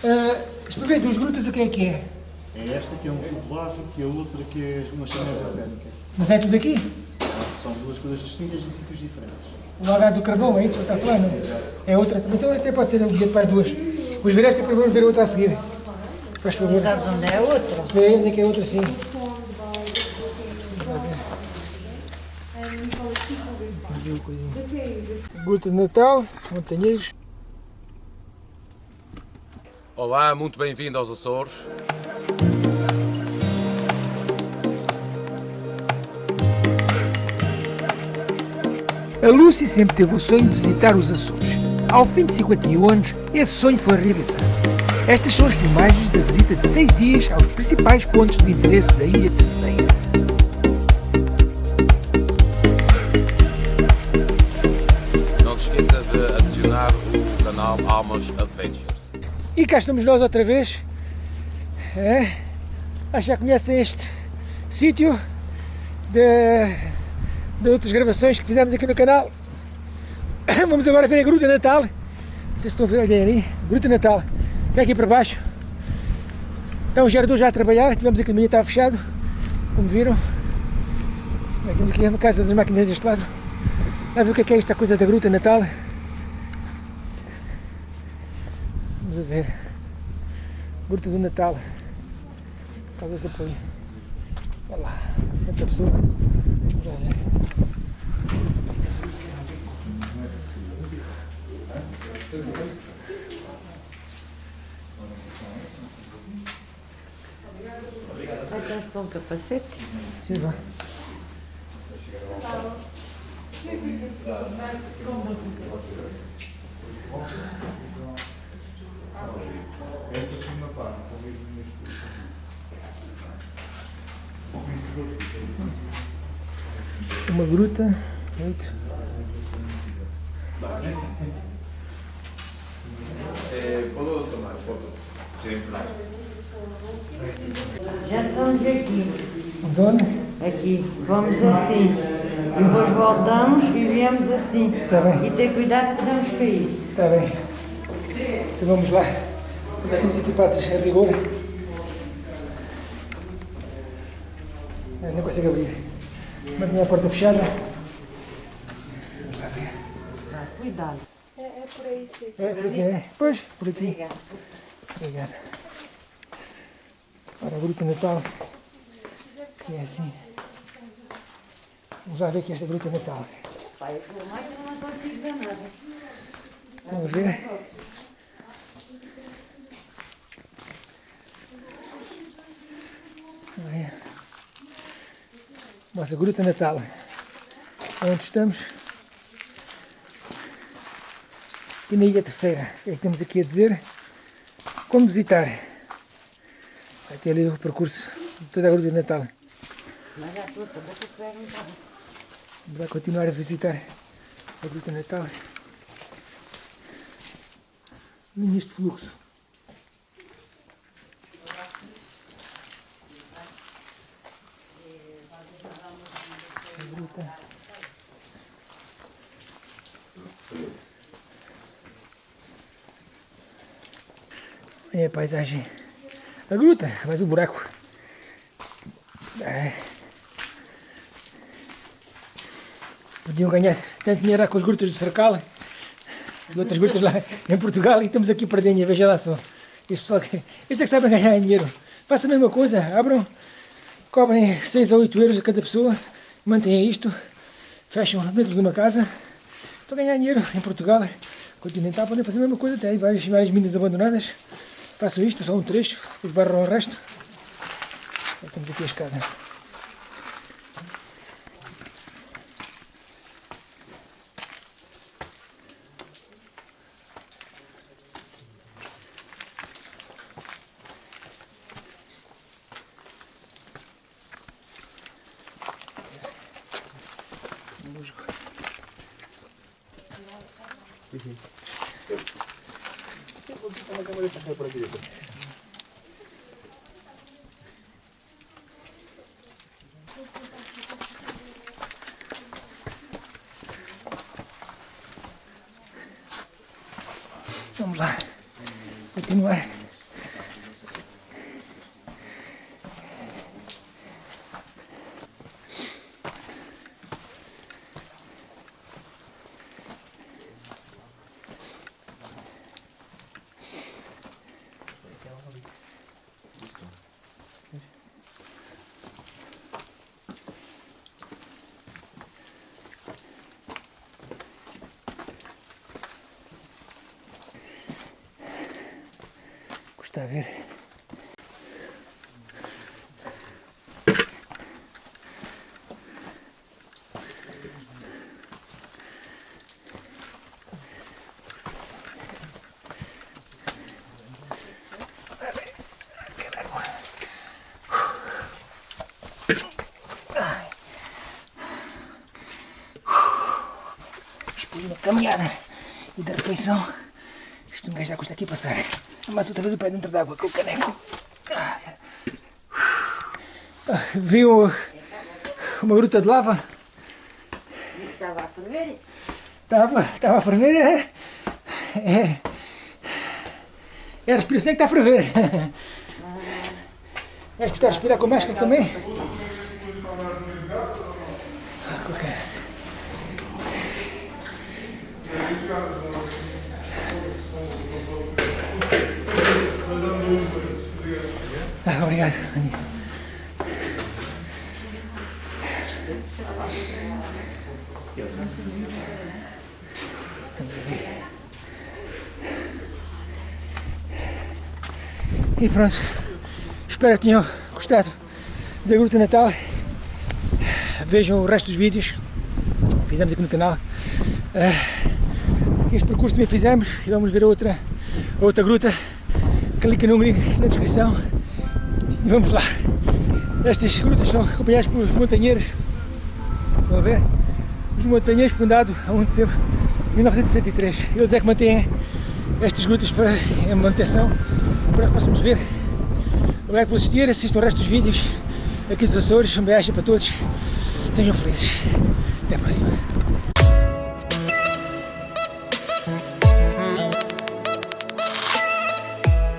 Para ver duas grutas o que é que é? É esta que é um cubo lávico e a outra que é uma chaminé britânica. Mas é tudo aqui? São duas coisas distintas em sítios diferentes. O lagar do carvão, é isso que está falando? É outra. Então até pode ser um bilhete para as duas. Os ver esta e depois vamos ver a outra a seguir. Faz favor. Sabe onde é a outra? Sei onde é que é a outra sim. Gruta de Natal, Montanheiros. Olá, muito bem-vindo aos Açores. A Lucy sempre teve o sonho de visitar os Açores. Ao fim de 51 anos, esse sonho foi realizado. Estas são as filmagens da visita de 6 dias aos principais pontos de interesse da Ilha Terceira. Não se esqueça de adicionar o canal Almas Adventures. E cá estamos nós outra vez. É? Acho que já conhecem este sítio de, de outras gravações que fizemos aqui no canal. Vamos agora ver a Gruta Natal. Vocês estão a ver, olhem ali, Gruta Natal. É aqui para baixo. Está o gerador já a trabalhar, tivemos aqui no meio, estava fechado, como viram. Aqui a casa das máquinas deste lado. Vai ver o que é, que é esta coisa da Gruta Natal. Vamos a ver. Gruta do Natal. Casa de apoio. Olha lá. Outra pessoa. Vamos lá ver. Vai estar com o capacete? Sim, vai. Esta Uma gruta. Oito. Puedo tomar foto. Já estamos aqui. Zona. Aqui. Vamos assim. Depois voltamos e viemos assim. Tá bem. E ter cuidado que podemos cair. Está bem. Então vamos lá. Já estamos equipados a rigor. Não consigo abrir. Mantenha a porta fechada. Vamos lá ver. Cuidado. É, por aqui, é? Pois, por aqui. Obrigada. Obrigado. Ora, a gruta Natal. Que é assim. Vamos lá ver aqui esta gruta Natal. Pai, eu mais não consigo ver nada. Vamos ver. Olha. Nossa gruta Natal. Onde estamos? E na Ilha Terceira. O que é que temos aqui a dizer? Como visitar? Vai ter ali o percurso de toda a gruta Natal. Lá continuar a visitar a Gruta Natal. Linhas de fluxo. Gruta. Olha a paisagem. A gruta, mas o buraco. É. Podiam ganhar tanto dinheiro com as grutas do Cercal e outras grutas lá em Portugal e estamos aqui perdendo, veja lá só. Este que, é que sabem ganhar dinheiro. Faça a mesma coisa, abram, cobrem 6 ou 8 euros a cada pessoa, mantenham isto, fecham dentro de uma casa. Estão a ganhar dinheiro em Portugal, continental, podem fazer a mesma coisa, tem várias, várias minas abandonadas. Façam isto, só um trecho, os barram o resto. Temos aqui a escada. Musgo. Vamos lá. Continuar Está a ver? Uma caminhada e da refeição, isto um gajo já custa aqui passar. Mas outra vez o pé dentro d'água com o caneco. Ah, Viu uma gruta de lava? Estava a ferver. Estava, estava a ferver. É, é, é a respiração que está a ferver. Vais gostar de respirar com máscara também? Ok. Ah, obrigado. E pronto, espero que tenham gostado da Gruta Natal. Vejam o resto dos vídeos que fizemos aqui no canal. Ah, este percurso também fizemos e vamos ver outra, outra gruta. Clica no link na descrição e vamos lá. Estas grutas são acompanhadas pelos montanheiros. Estão a ver? Os montanheiros fundados a 1 de dezembro de 1963. Eles é que mantêm estas grutas para em manutenção para que possamos ver. Obrigado por assistir, assistam o resto dos vídeos aqui dos Açores. Um beijo para todos. Sejam felizes. Até a próxima.